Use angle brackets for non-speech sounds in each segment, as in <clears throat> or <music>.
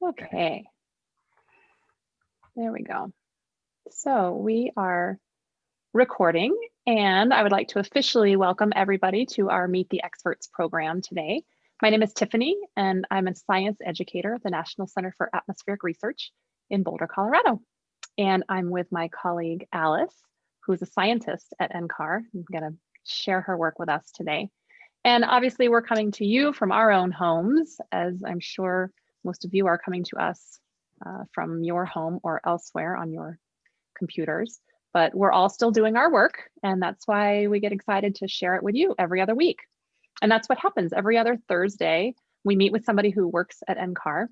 Okay. There we go. So we are recording and I would like to officially welcome everybody to our Meet the Experts program today. My name is Tiffany and I'm a science educator at the National Center for Atmospheric Research in Boulder, Colorado. And I'm with my colleague Alice, who's a scientist at NCAR. I'm gonna share her work with us today. And obviously we're coming to you from our own homes, as I'm sure most of you are coming to us uh, from your home or elsewhere on your computers, but we're all still doing our work. And that's why we get excited to share it with you every other week. And that's what happens every other Thursday. We meet with somebody who works at NCAR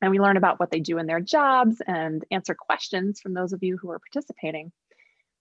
and we learn about what they do in their jobs and answer questions from those of you who are participating.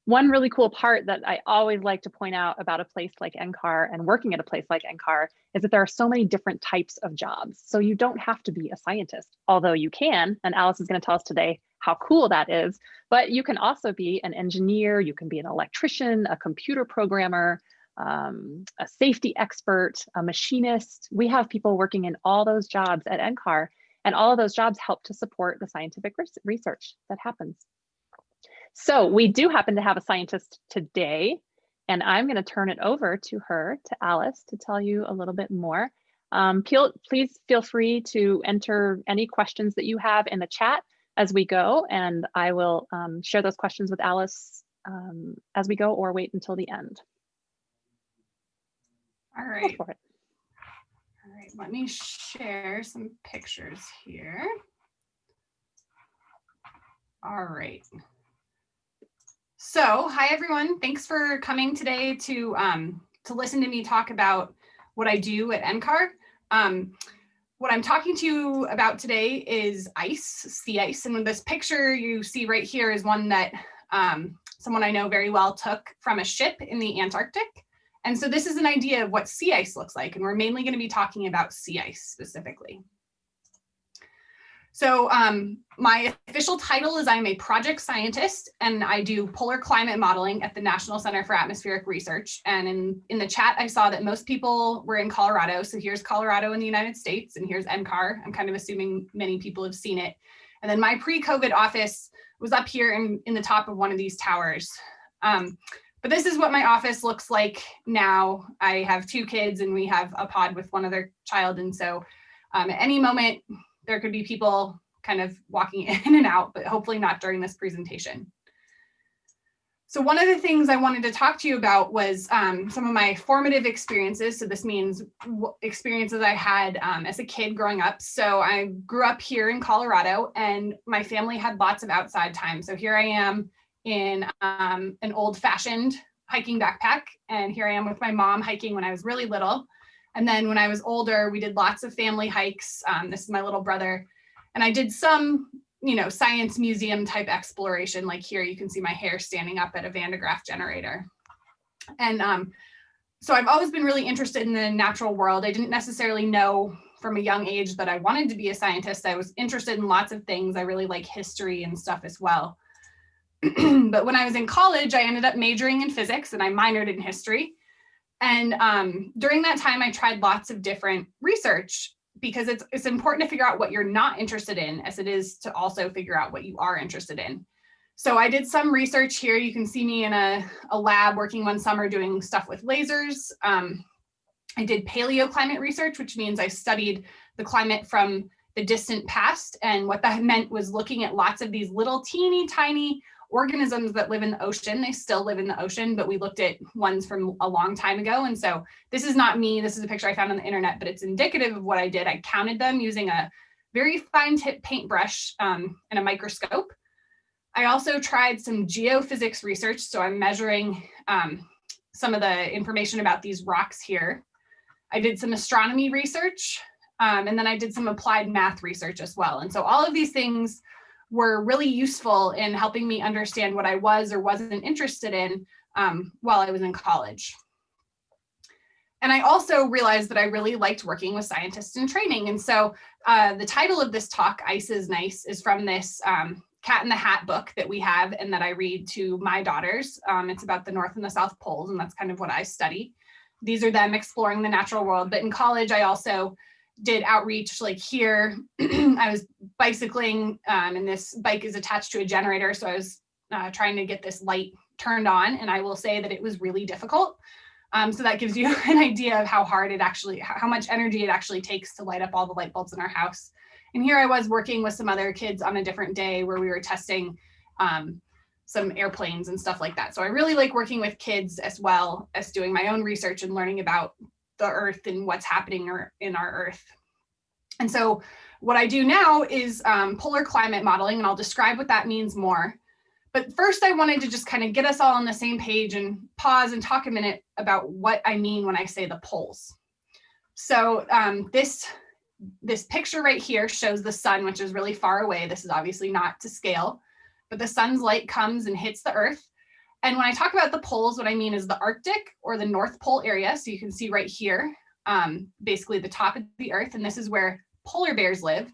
One really cool part that I always like to point out about a place like NCAR and working at a place like NCAR is that there are so many different types of jobs. So you don't have to be a scientist, although you can, and Alice is gonna tell us today how cool that is, but you can also be an engineer, you can be an electrician, a computer programmer, um, a safety expert, a machinist. We have people working in all those jobs at NCAR, and all of those jobs help to support the scientific research that happens. So we do happen to have a scientist today, and I'm going to turn it over to her, to Alice, to tell you a little bit more. Um, please feel free to enter any questions that you have in the chat as we go, and I will um, share those questions with Alice um, as we go or wait until the end. All right. For it. All right, let me share some pictures here. All right. So, hi everyone. Thanks for coming today to um, to listen to me talk about what I do at NCAR. Um, what I'm talking to you about today is ice, sea ice. And this picture you see right here is one that um, someone I know very well took from a ship in the Antarctic. And so this is an idea of what sea ice looks like. And we're mainly going to be talking about sea ice specifically. So um, my official title is I'm a project scientist and I do polar climate modeling at the National Center for Atmospheric Research. And in, in the chat, I saw that most people were in Colorado. So here's Colorado in the United States and here's NCAR. I'm kind of assuming many people have seen it. And then my pre-COVID office was up here in, in the top of one of these towers. Um, but this is what my office looks like now. I have two kids and we have a pod with one other child. And so um, at any moment, there could be people kind of walking <laughs> in and out, but hopefully not during this presentation. So one of the things I wanted to talk to you about was um, some of my formative experiences. So this means experiences I had um, as a kid growing up. So I grew up here in Colorado and my family had lots of outside time. So here I am in um, an old fashioned hiking backpack. And here I am with my mom hiking when I was really little. And then when I was older, we did lots of family hikes. Um, this is my little brother. And I did some, you know, science museum type exploration. Like here, you can see my hair standing up at a Van de Graaff generator. And um, so I've always been really interested in the natural world. I didn't necessarily know from a young age that I wanted to be a scientist. I was interested in lots of things. I really like history and stuff as well. <clears throat> but when I was in college, I ended up majoring in physics and I minored in history. And um, during that time, I tried lots of different research because it's, it's important to figure out what you're not interested in as it is to also figure out what you are interested in. So I did some research here. You can see me in a, a lab working one summer doing stuff with lasers. Um, I did paleoclimate research, which means I studied the climate from the distant past. And what that <laughs> meant was looking at lots of these little teeny tiny organisms that live in the ocean. They still live in the ocean, but we looked at ones from a long time ago. And so this is not me. This is a picture I found on the internet, but it's indicative of what I did. I counted them using a very fine tip paintbrush um, and a microscope. I also tried some geophysics research. So I'm measuring um, some of the information about these rocks here. I did some astronomy research, um, and then I did some applied math research as well. And so all of these things were really useful in helping me understand what I was or wasn't interested in um, while I was in college. And I also realized that I really liked working with scientists in training. And so uh, the title of this talk, Ice is Nice, is from this um, Cat in the Hat book that we have and that I read to my daughters. Um, it's about the North and the South Poles, and that's kind of what I study. These are them exploring the natural world. But in college, I also did outreach like here. <clears throat> I was bicycling um, and this bike is attached to a generator. So I was uh, trying to get this light turned on and I will say that it was really difficult. Um, so that gives you <laughs> an idea of how hard it actually, how much energy it actually takes to light up all the light bulbs in our house. And here I was working with some other kids on a different day where we were testing um, some airplanes and stuff like that. So I really like working with kids as well as doing my own research and learning about the earth and what's happening in our earth. And so what I do now is um, polar climate modeling, and I'll describe what that means more. But first I wanted to just kind of get us all on the same page and pause and talk a minute about what I mean when I say the poles. So um, this, this picture right here shows the sun, which is really far away. This is obviously not to scale, but the sun's light comes and hits the earth. And when I talk about the poles, what I mean is the Arctic or the North Pole area. So you can see right here, um, basically the top of the earth. And this is where polar bears live.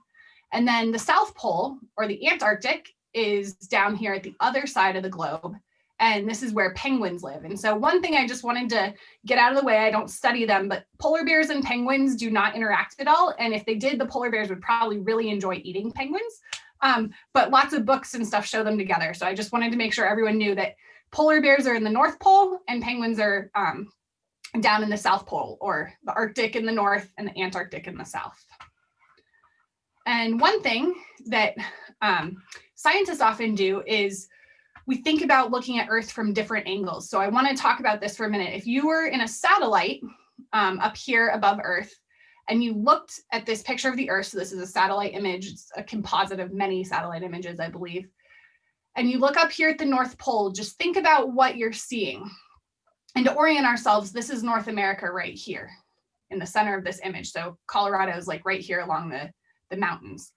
And then the South Pole or the Antarctic is down here at the other side of the globe. And this is where penguins live. And so one thing I just wanted to get out of the way, I don't study them, but polar bears and penguins do not interact at all. And if they did, the polar bears would probably really enjoy eating penguins. Um, but lots of books and stuff show them together. So I just wanted to make sure everyone knew that polar bears are in the North Pole and penguins are um, down in the South Pole or the Arctic in the North and the Antarctic in the South. And one thing that um, scientists often do is we think about looking at Earth from different angles. So I want to talk about this for a minute. If you were in a satellite um, up here above Earth, and you looked at this picture of the Earth, so this is a satellite image, it's a composite of many satellite images, I believe, and you look up here at the North Pole, just think about what you're seeing. And to orient ourselves, this is North America right here in the center of this image. So Colorado is like right here along the, the mountains.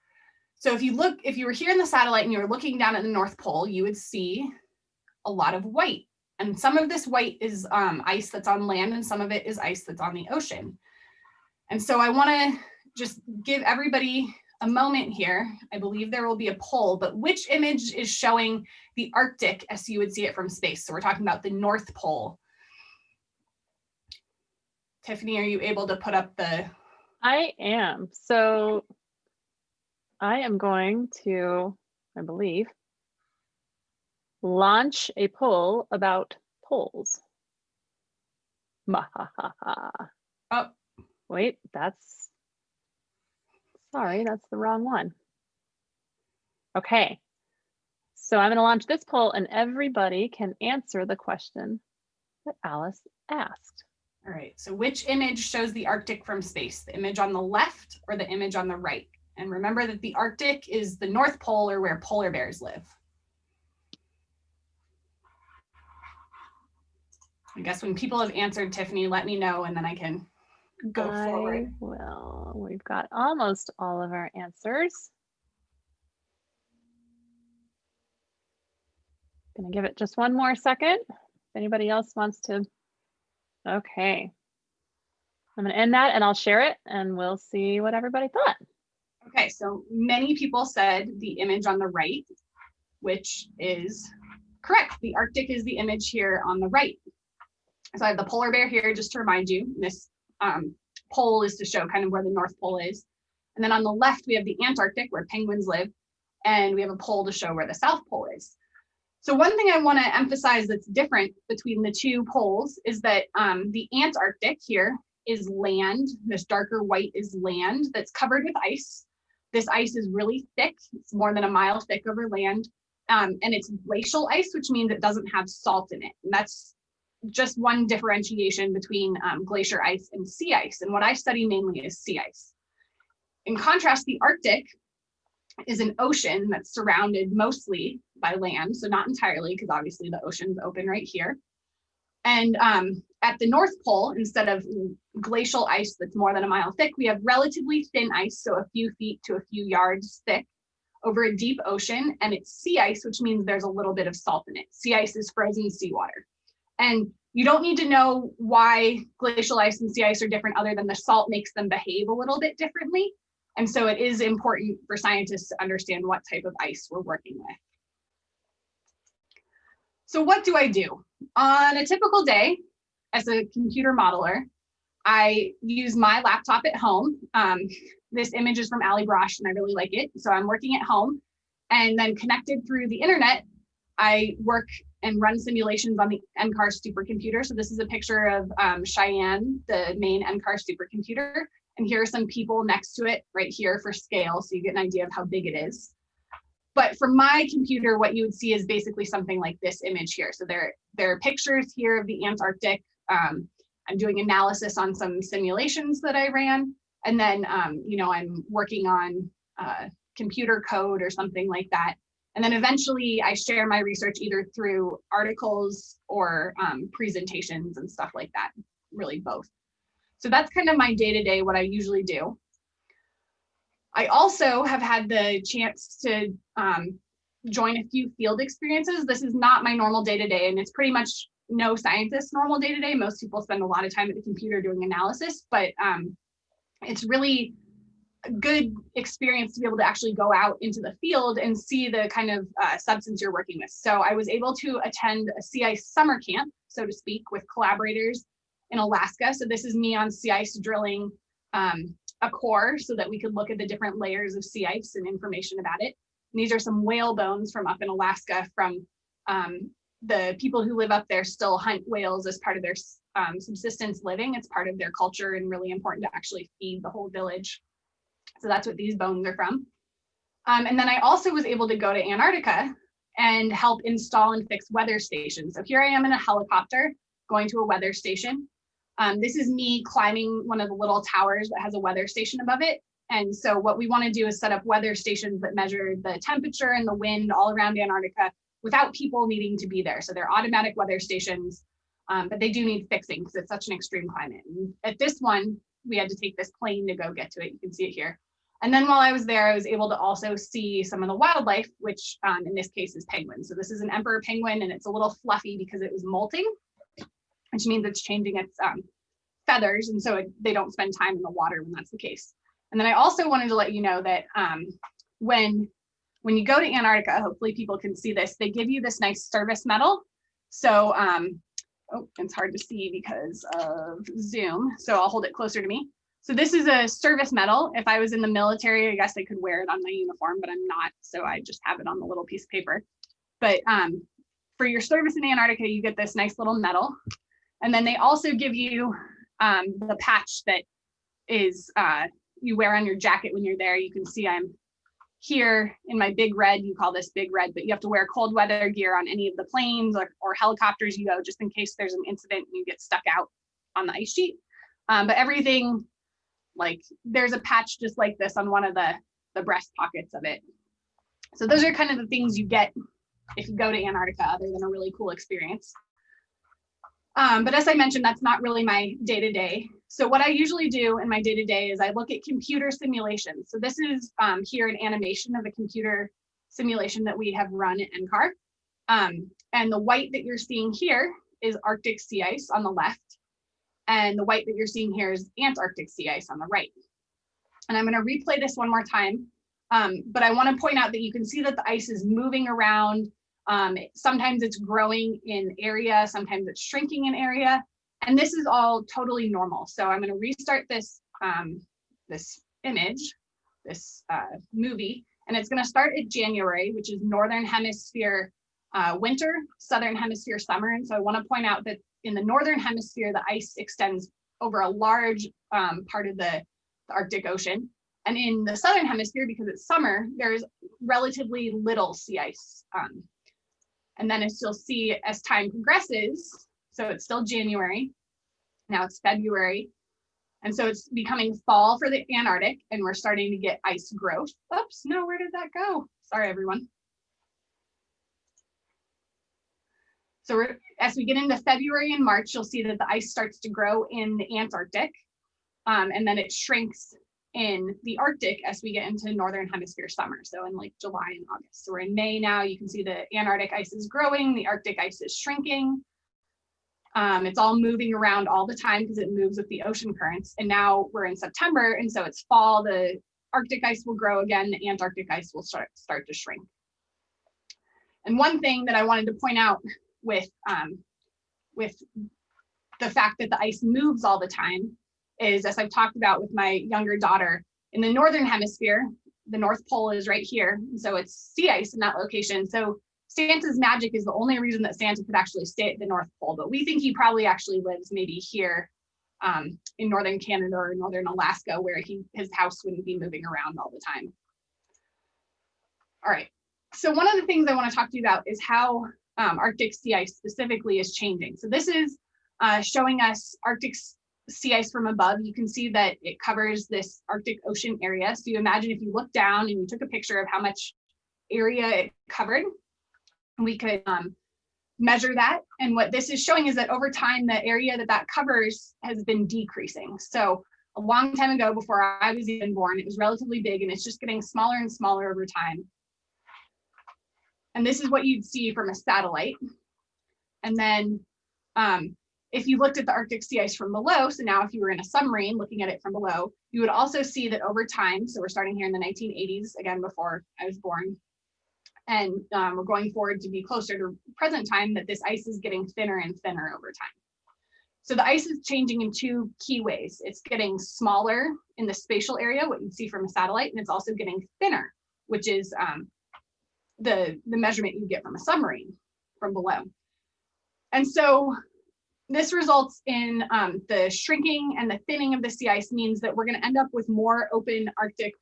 So if you look, if you were here in the satellite and you were looking down at the North Pole, you would see a lot of white. And some of this white is um, ice that's on land and some of it is ice that's on the ocean. And so I wanna just give everybody a moment here. I believe there will be a poll, but which image is showing the Arctic as you would see it from space? So we're talking about the North Pole. Tiffany, are you able to put up the? I am. So I am going to, I believe, launch a poll about polls. Oh, wait, that's, sorry, that's the wrong one. Okay, so I'm going to launch this poll and everybody can answer the question that Alice asked. All right, so which image shows the Arctic from space? The image on the left or the image on the right? And remember that the Arctic is the North Pole or where polar bears live. I guess when people have answered, Tiffany, let me know and then I can go I forward. Well, we've got almost all of our answers. Gonna give it just one more second. If anybody else wants to. Okay. I'm gonna end that and I'll share it and we'll see what everybody thought. Okay, so many people said the image on the right, which is correct. The Arctic is the image here on the right. So I have the polar bear here just to remind you. This um, pole is to show kind of where the North Pole is. And then on the left, we have the Antarctic where penguins live. And we have a pole to show where the South Pole is. So one thing I want to emphasize that's different between the two poles is that um, the Antarctic here is land. This darker white is land that's covered with ice. This ice is really thick. It's more than a mile thick over land. Um, and it's glacial ice, which means it doesn't have salt in it. And that's just one differentiation between um, glacier ice and sea ice. And what I study mainly is sea ice. In contrast, the Arctic is an ocean that's surrounded mostly by land. So not entirely, because obviously the ocean's open right here. And um, at the North Pole, instead of glacial ice that's more than a mile thick, we have relatively thin ice, so a few feet to a few yards thick over a deep ocean, and it's sea ice, which means there's a little bit of salt in it. Sea ice is frozen seawater. And you don't need to know why glacial ice and sea ice are different other than the salt makes them behave a little bit differently. And so it is important for scientists to understand what type of ice we're working with. So what do I do? On a typical day, as a computer modeler, I use my laptop at home. Um, this image is from Allie Brosh and I really like it. So I'm working at home and then connected through the internet, I work and run simulations on the NCAR supercomputer. So this is a picture of um, Cheyenne, the main NCAR supercomputer. And here are some people next to it right here for scale. So you get an idea of how big it is. But for my computer, what you would see is basically something like this image here. So there, there are pictures here of the Antarctic. Um, I'm doing analysis on some simulations that I ran. And then, um, you know, I'm working on uh, computer code or something like that. And then eventually I share my research either through articles or um, presentations and stuff like that, really both. So that's kind of my day-to-day, what I usually do. I also have had the chance to um, join a few field experiences. This is not my normal day-to-day and it's pretty much no scientist normal day-to-day. -day. Most people spend a lot of time at the computer doing analysis, but um, it's really good experience to be able to actually go out into the field and see the kind of uh, substance you're working with. So I was able to attend a sea ice summer camp, so to speak, with collaborators in Alaska. So this is me on sea ice drilling um, a core so that we could look at the different layers of sea ice and information about it. And these are some whale bones from up in Alaska from um, the people who live up there still hunt whales as part of their um, subsistence living. It's part of their culture and really important to actually feed the whole village. So that's what these bones are from. Um, and then I also was able to go to Antarctica and help install and fix weather stations. So here I am in a helicopter going to a weather station. Um, this is me climbing one of the little towers that has a weather station above it. And so what we want to do is set up weather stations that measure the temperature and the wind all around Antarctica without people needing to be there. So they're automatic weather stations, um, but they do need fixing because it's such an extreme climate. And at this one, we had to take this plane to go get to it. You can see it here. And then while I was there, I was able to also see some of the wildlife, which um, in this case is penguins. So this is an emperor penguin and it's a little fluffy because it was molting, which means it's changing its um, feathers. And so it, they don't spend time in the water when that's the case. And then I also wanted to let you know that um, when, when you go to Antarctica, hopefully people can see this, they give you this nice service medal. So, um, oh, it's hard to see because of Zoom. So I'll hold it closer to me. So this is a service medal. If I was in the military, I guess I could wear it on my uniform, but I'm not. So I just have it on the little piece of paper. But um, for your service in Antarctica, you get this nice little medal. And then they also give you um, the patch that is uh, you wear on your jacket when you're there. You can see I'm here in my big red, you call this big red, but you have to wear cold weather gear on any of the planes or, or helicopters you go just in case there's an incident and you get stuck out on the ice sheet. Um, but everything like there's a patch just like this on one of the, the breast pockets of it. So those are kind of the things you get if you go to Antarctica other than a really cool experience. Um, but as I mentioned, that's not really my day-to-day. -day. So what I usually do in my day-to-day -day is I look at computer simulations. So this is um, here an animation of a computer simulation that we have run at NCAR. Um, and the white that you're seeing here is Arctic sea ice on the left. And the white that you're seeing here is Antarctic sea ice on the right. And I'm gonna replay this one more time. Um, but I wanna point out that you can see that the ice is moving around. Um, sometimes it's growing in area, sometimes it's shrinking in area. And this is all totally normal. So I'm gonna restart this, um, this image, this uh, movie, and it's gonna start at January, which is Northern Hemisphere uh, winter, Southern Hemisphere summer. And so I wanna point out that in the northern hemisphere, the ice extends over a large um, part of the, the Arctic Ocean. And in the southern hemisphere, because it's summer, there's relatively little sea ice. Um, and then as you'll see, as time progresses, so it's still January, now it's February, and so it's becoming fall for the Antarctic, and we're starting to get ice growth. Oops, no, where did that go? Sorry, everyone. So as we get into February and March, you'll see that the ice starts to grow in the Antarctic, um, and then it shrinks in the Arctic as we get into Northern Hemisphere summer. So in like July and August. So we're in May now, you can see the Antarctic ice is growing, the Arctic ice is shrinking. Um, it's all moving around all the time because it moves with the ocean currents. And now we're in September, and so it's fall, the Arctic ice will grow again, the Antarctic ice will start, start to shrink. And one thing that I wanted to point out with um, with the fact that the ice moves all the time is, as I've talked about with my younger daughter, in the Northern hemisphere, the North Pole is right here. So it's sea ice in that location. So Santa's magic is the only reason that Santa could actually stay at the North Pole, but we think he probably actually lives maybe here um, in Northern Canada or Northern Alaska where he his house wouldn't be moving around all the time. All right, so one of the things I wanna to talk to you about is how um, Arctic sea ice specifically is changing. So this is uh, showing us Arctic sea ice from above. You can see that it covers this Arctic Ocean area. So you imagine if you look down and you took a picture of how much area it covered, we could um, measure that. And what this is showing is that over time, the area that that covers has been decreasing. So a long time ago, before I was even born, it was relatively big and it's just getting smaller and smaller over time. And this is what you'd see from a satellite. And then um, if you looked at the Arctic sea ice from below, so now if you were in a submarine looking at it from below, you would also see that over time, so we're starting here in the 1980s, again, before I was born, and um, we're going forward to be closer to present time that this ice is getting thinner and thinner over time. So the ice is changing in two key ways. It's getting smaller in the spatial area, what you'd see from a satellite, and it's also getting thinner, which is um, the, the measurement you get from a submarine from below. And so this results in um, the shrinking and the thinning of the sea ice means that we're going to end up with more open Arctic,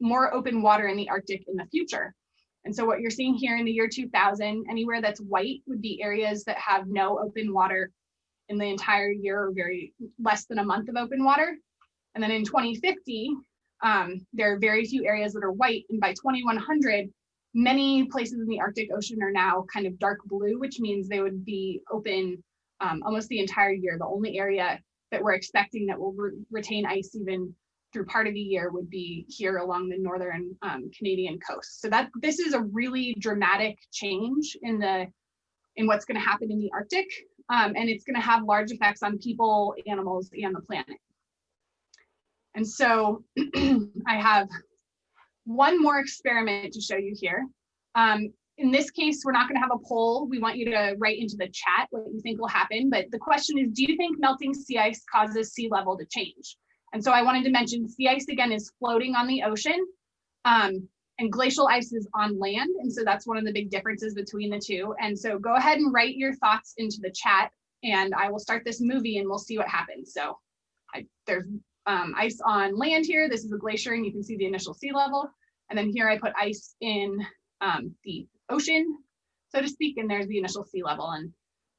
more open water in the Arctic in the future. And so what you're seeing here in the year 2000, anywhere that's white would be areas that have no open water in the entire year or very less than a month of open water. And then in 2050, um, there are very few areas that are white. And by 2100, many places in the Arctic Ocean are now kind of dark blue, which means they would be open um, almost the entire year. The only area that we're expecting that will re retain ice even through part of the year would be here along the northern um, Canadian coast. So that this is a really dramatic change in the in what's going to happen in the Arctic, um, and it's going to have large effects on people, animals, and the planet. And so <clears throat> I have one more experiment to show you here. Um, in this case, we're not going to have a poll. We want you to write into the chat what you think will happen. But the question is, do you think melting sea ice causes sea level to change? And so I wanted to mention sea ice again is floating on the ocean um, and glacial ice is on land. And so that's one of the big differences between the two. And so go ahead and write your thoughts into the chat and I will start this movie and we'll see what happens. So I, there's um, ice on land here. This is a glacier and you can see the initial sea level. And then here I put ice in um, the ocean, so to speak, and there's the initial sea level. And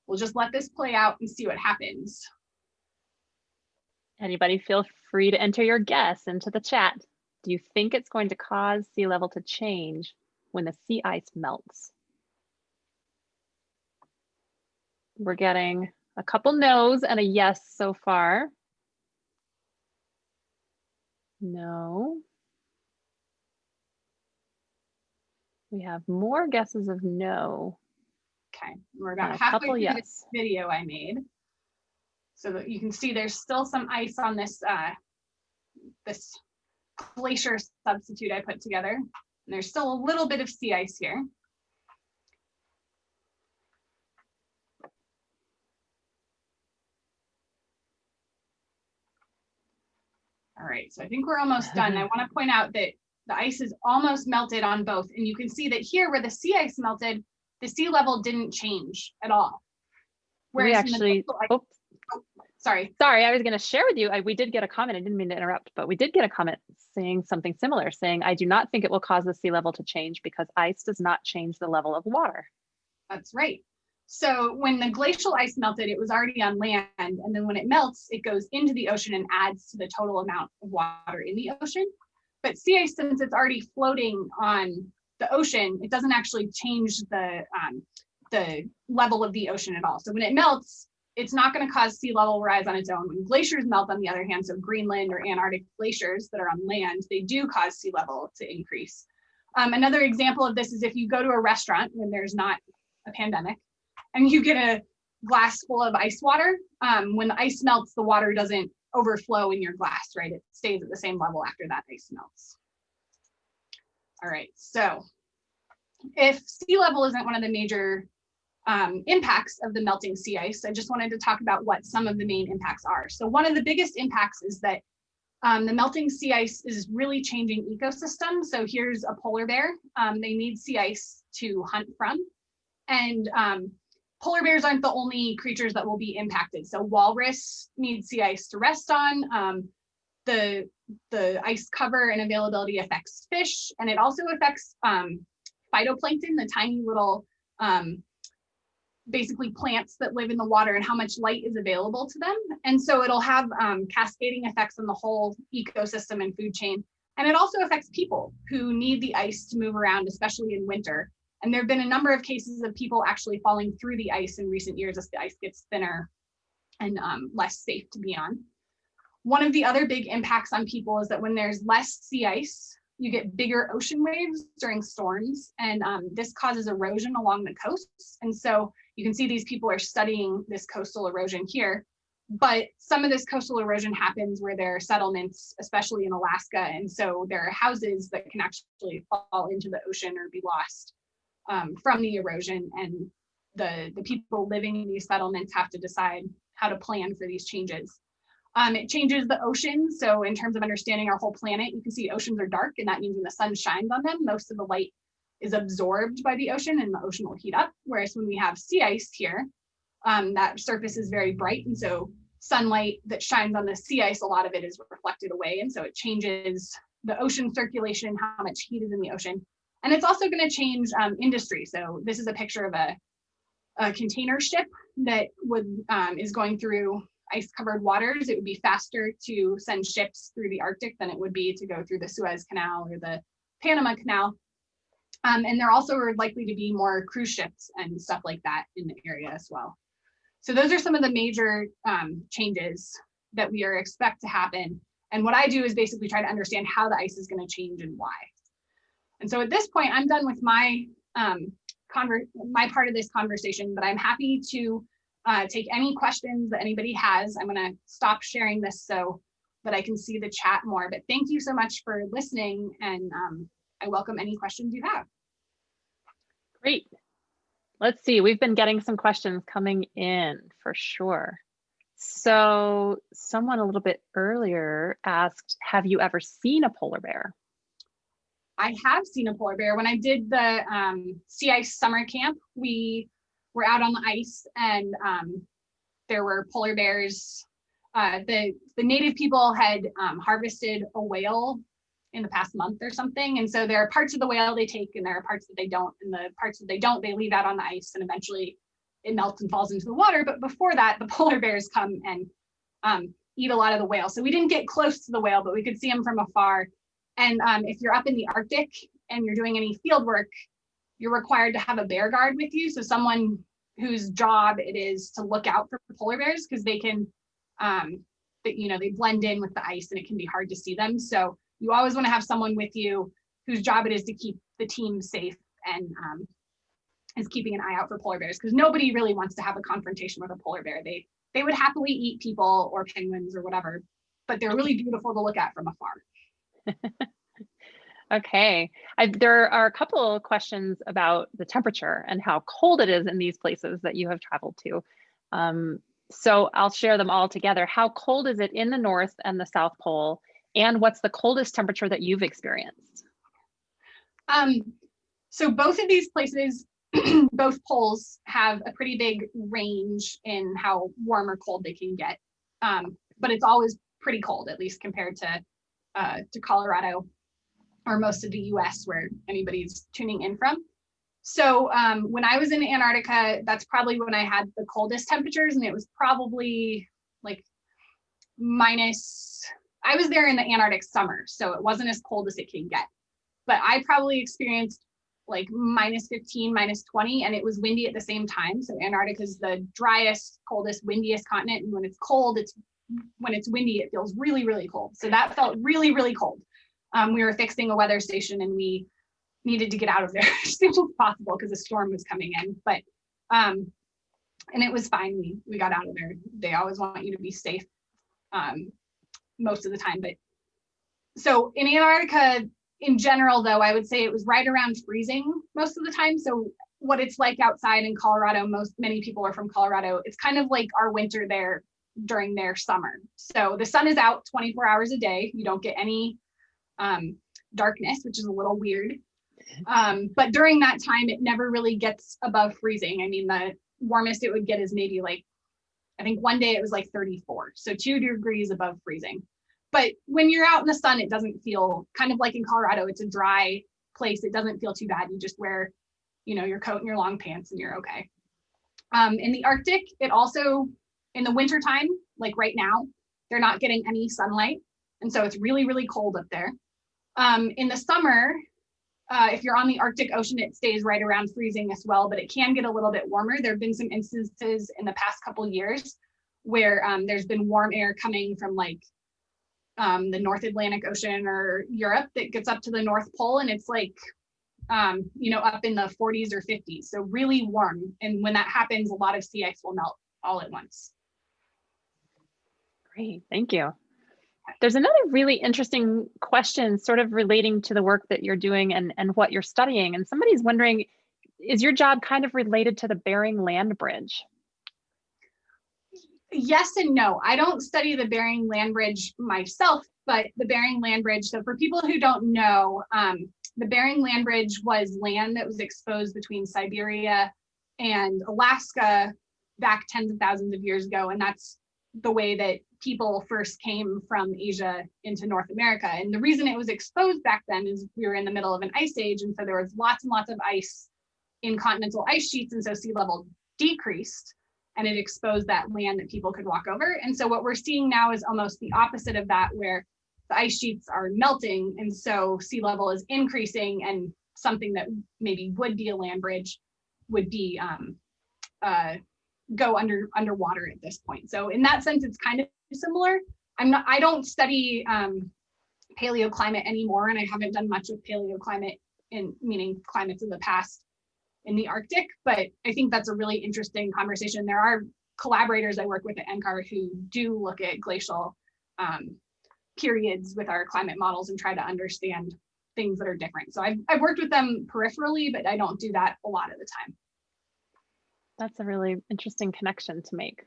we'll just let this play out and see what happens. Anybody feel free to enter your guess into the chat. Do you think it's going to cause sea level to change when the sea ice melts? We're getting a couple no's and a yes so far. No. We have more guesses of no. Okay, we're about halfway through yes. this video I made so that you can see there's still some ice on this uh, this glacier substitute I put together. And there's still a little bit of sea ice here. All right, so I think we're almost done. I <laughs> want to point out that the ice is almost melted on both. And you can see that here where the sea ice melted, the sea level didn't change at all. Whereas we actually, oh, sorry. Sorry, I was going to share with you. I, we did get a comment. I didn't mean to interrupt, but we did get a comment saying something similar, saying, I do not think it will cause the sea level to change because ice does not change the level of water. That's right. So when the glacial ice melted, it was already on land. And then when it melts, it goes into the ocean and adds to the total amount of water in the ocean. But sea ice, since it's already floating on the ocean, it doesn't actually change the, um, the level of the ocean at all. So when it melts, it's not going to cause sea level rise on its own. When glaciers melt, on the other hand, so Greenland or Antarctic glaciers that are on land, they do cause sea level to increase. Um, another example of this is if you go to a restaurant when there's not a pandemic and you get a glass full of ice water, um, when the ice melts, the water doesn't overflow in your glass, right? It stays at the same level after that ice melts. All right, so if sea level isn't one of the major um, impacts of the melting sea ice, I just wanted to talk about what some of the main impacts are. So one of the biggest impacts is that um, the melting sea ice is really changing ecosystems. So here's a polar bear. Um, they need sea ice to hunt from. And um, polar bears aren't the only creatures that will be impacted. So walrus need sea ice to rest on. Um, the, the ice cover and availability affects fish, and it also affects um, phytoplankton, the tiny little um, basically plants that live in the water and how much light is available to them. And so it'll have um, cascading effects on the whole ecosystem and food chain. And it also affects people who need the ice to move around, especially in winter. And there have been a number of cases of people actually falling through the ice in recent years as the ice gets thinner and um, less safe to be on. One of the other big impacts on people is that when there's less sea ice, you get bigger ocean waves during storms, and um, this causes erosion along the coasts. And so you can see these people are studying this coastal erosion here, but some of this coastal erosion happens where there are settlements, especially in Alaska. And so there are houses that can actually fall into the ocean or be lost um, from the erosion. And the, the people living in these settlements have to decide how to plan for these changes. Um, it changes the ocean. So in terms of understanding our whole planet, you can see oceans are dark and that means when the sun shines on them, most of the light is absorbed by the ocean and the ocean will heat up. Whereas when we have sea ice here, um, that surface is very bright. And so sunlight that shines on the sea ice, a lot of it is reflected away. And so it changes the ocean circulation, how much heat is in the ocean. And it's also going to change um, industry. So this is a picture of a, a container ship that would um, is going through ice covered waters. It would be faster to send ships through the Arctic than it would be to go through the Suez Canal or the Panama Canal. Um, and there also are likely to be more cruise ships and stuff like that in the area as well. So those are some of the major um, changes that we are expect to happen. And what I do is basically try to understand how the ice is going to change and why. And so at this point, I'm done with my um, my part of this conversation, but I'm happy to uh, take any questions that anybody has. I'm going to stop sharing this so that I can see the chat more. But thank you so much for listening and um, I welcome any questions you have. Great. Let's see, we've been getting some questions coming in for sure. So someone a little bit earlier asked, have you ever seen a polar bear? I have seen a polar bear. When I did the um, sea ice summer camp, we were out on the ice and um, there were polar bears. Uh, the, the native people had um, harvested a whale in the past month or something. And so there are parts of the whale they take and there are parts that they don't. And the parts that they don't, they leave out on the ice and eventually it melts and falls into the water. But before that, the <laughs> polar bears come and um, eat a lot of the whale. So we didn't get close to the whale, but we could see them from afar. And um, if you're up in the Arctic and you're doing any field work, you're required to have a bear guard with you. So someone whose job it is to look out for polar bears because they can, um, you know, they blend in with the ice and it can be hard to see them. So you always want to have someone with you whose job it is to keep the team safe and um, is keeping an eye out for polar bears because nobody really wants to have a confrontation with a polar bear. They they would happily eat people or penguins or whatever, but they're really beautiful to look at from afar. <laughs> okay, I, there are a couple of questions about the temperature and how cold it is in these places that you have traveled to. Um, so I'll share them all together. How cold is it in the North and the South Pole? And what's the coldest temperature that you've experienced? Um, so both of these places, <clears throat> both poles have a pretty big range in how warm or cold they can get. Um, but it's always pretty cold, at least compared to uh, to Colorado or most of the US where anybody's tuning in from. So um, when I was in Antarctica, that's probably when I had the coldest temperatures and it was probably like minus I was there in the Antarctic summer, so it wasn't as cold as it can get. But I probably experienced like minus 15, minus 20, and it was windy at the same time. So Antarctica is the driest, coldest, windiest continent. And when it's cold, it's when it's windy, it feels really, really cold. So that felt really, really cold. Um, we were fixing a weather station and we needed to get out of there <laughs> as soon as possible because a storm was coming in. But um, and it was fine. We we got out of there. They always want you to be safe. Um, most of the time. But so in Antarctica, in general, though, I would say it was right around freezing most of the time. So what it's like outside in Colorado, most many people are from Colorado. It's kind of like our winter there during their summer. So the sun is out 24 hours a day. You don't get any um, darkness, which is a little weird. Um, but during that time, it never really gets above freezing. I mean, the warmest it would get is maybe like, I think one day it was like 34. So two degrees above freezing. But when you're out in the sun, it doesn't feel kind of like in Colorado, it's a dry place. It doesn't feel too bad. You just wear, you know, your coat and your long pants and you're okay. Um, in the Arctic, it also, in the winter time, like right now, they're not getting any sunlight. And so it's really, really cold up there. Um, in the summer, uh, if you're on the Arctic Ocean, it stays right around freezing as well, but it can get a little bit warmer. There have been some instances in the past couple years where um, there's been warm air coming from like um, the North Atlantic Ocean or Europe that gets up to the North Pole and it's like, um, you know, up in the 40s or 50s. So really warm. And when that happens, a lot of sea ice will melt all at once. Great, thank you. There's another really interesting question sort of relating to the work that you're doing and, and what you're studying. And somebody's wondering, is your job kind of related to the Bering Land Bridge? yes and no. I don't study the Bering Land Bridge myself, but the Bering Land Bridge. So for people who don't know, um, the Bering Land Bridge was land that was exposed between Siberia and Alaska back tens of thousands of years ago. And that's the way that people first came from Asia into North America. And the reason it was exposed back then is we were in the middle of an ice age. And so there was lots and lots of ice in continental ice sheets. And so sea level decreased and it exposed that land that people could walk over. And so what we're seeing now is almost the opposite of that, where the ice sheets are melting, and so sea level is increasing, and something that maybe would be a land bridge would be um, uh, go under underwater at this point. So in that sense, it's kind of similar. I'm not. I don't study um, paleoclimate anymore, and I haven't done much with paleoclimate in meaning climates of the past in the Arctic, but I think that's a really interesting conversation. There are collaborators I work with at NCAR who do look at glacial um, periods with our climate models and try to understand things that are different. So I've, I've worked with them peripherally, but I don't do that a lot of the time. That's a really interesting connection to make.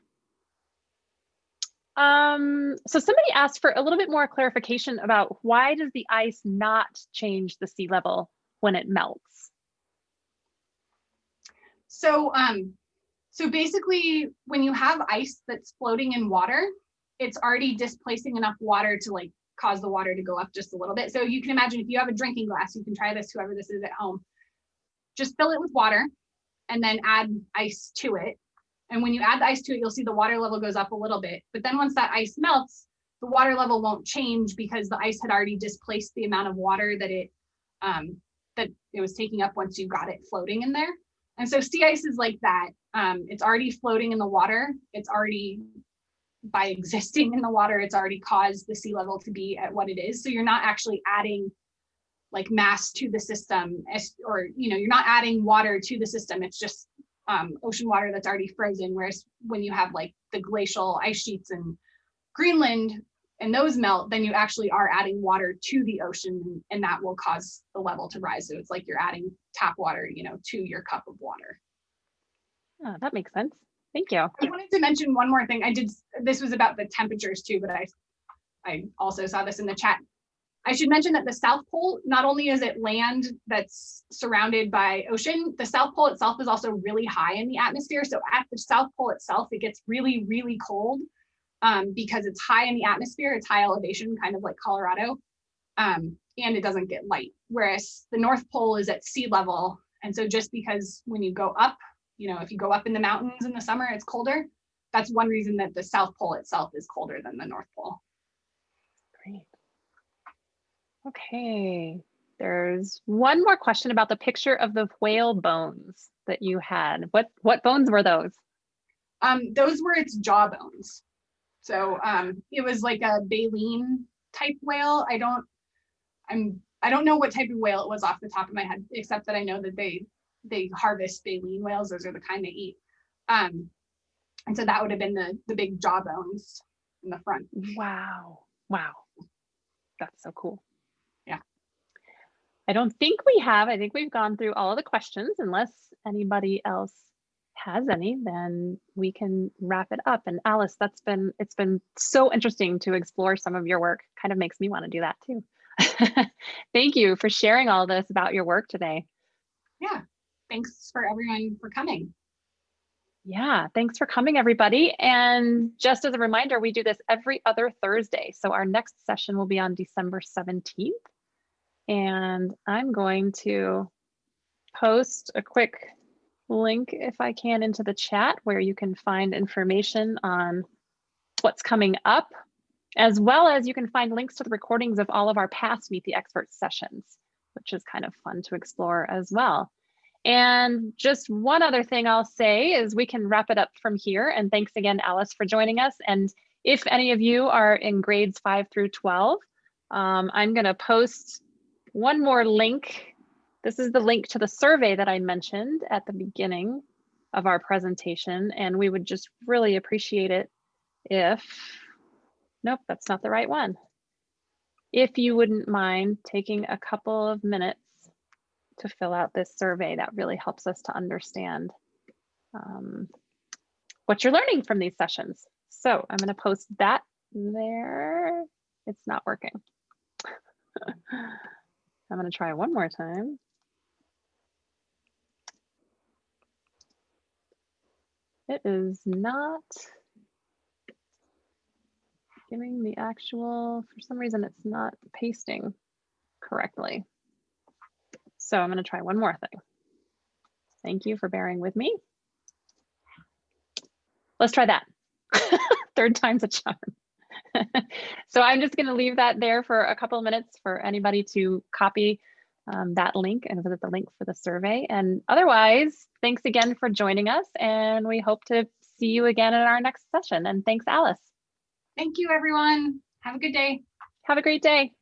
Um, so somebody asked for a little bit more clarification about why does the ice not change the sea level when it melts? So, um, so basically when you have ice that's floating in water, it's already displacing enough water to like cause the water to go up just a little bit. So you can imagine if you have a drinking glass, you can try this, whoever this is at home, just fill it with water and then add ice to it. And when you add the ice to it, you'll see the water level goes up a little bit. But then once that ice melts, the water level won't change because the ice had already displaced the amount of water that it um, that it was taking up once you got it floating in there. And so sea ice is like that. Um, it's already floating in the water. It's already, by existing in the water, it's already caused the sea level to be at what it is. So you're not actually adding like mass to the system or, you know, you're not adding water to the system. It's just um, ocean water that's already frozen. Whereas when you have like the glacial ice sheets in Greenland, and those melt, then you actually are adding water to the ocean and that will cause the level to rise. So it's like you're adding tap water, you know, to your cup of water. Oh, that makes sense. Thank you. I wanted to mention one more thing. I did, this was about the temperatures too, but I, I also saw this in the chat. I should mention that the South Pole, not only is it land that's surrounded by ocean, the South Pole itself is also really high in the atmosphere. So at the South Pole itself, it gets really, really cold um, because it's high in the atmosphere, it's high elevation, kind of like Colorado, um, and it doesn't get light. Whereas the North Pole is at sea level. And so just because when you go up, you know, if you go up in the mountains in the summer, it's colder. That's one reason that the South Pole itself is colder than the North Pole. Great. Okay, there's one more question about the picture of the whale bones that you had. What what bones were those? Um, those were its jaw bones. So um, it was like a baleen type whale. I don't, I'm, I don't know what type of whale it was off the top of my head, except that I know that they, they harvest baleen whales. Those are the kind they eat. Um, and so that would have been the, the big jaw bones in the front. Wow. Wow. That's so cool. I don't think we have. I think we've gone through all of the questions. Unless anybody else has any, then we can wrap it up. And Alice, that's been it's been so interesting to explore some of your work. Kind of makes me want to do that too. <laughs> Thank you for sharing all this about your work today. Yeah, thanks for everyone for coming. Yeah, thanks for coming, everybody. And just as a reminder, we do this every other Thursday. So our next session will be on December 17th. And I'm going to post a quick link, if I can, into the chat where you can find information on what's coming up, as well as you can find links to the recordings of all of our past Meet the Experts sessions, which is kind of fun to explore as well. And just one other thing I'll say is we can wrap it up from here. And thanks again, Allie, for joining us. And if any of you are in grades five through 12, um, I'm gonna post one more link. This is the link to the survey that I mentioned at the beginning of our presentation. And we would just really appreciate it if, nope, that's not the right one. If you wouldn't mind taking a couple of minutes to fill out this survey. That really helps us to understand um, what you're learning from these sessions. So I'm going to post that there. It's not working. <laughs> I'm going to try one more time. It is not giving the actual, for some reason, it's not pasting correctly. So I'm going to try one more thing. Thank you for bearing with me. Let's try that. <laughs> Third time's a charm. <laughs> so I'm just going to leave that there for a couple of minutes for anybody to copy um, that link and visit the link for the survey. And otherwise, thanks again for joining us. And we hope to see you again in our next session. And thanks, Allie. Thank you, everyone. Have a good day. Have a great day.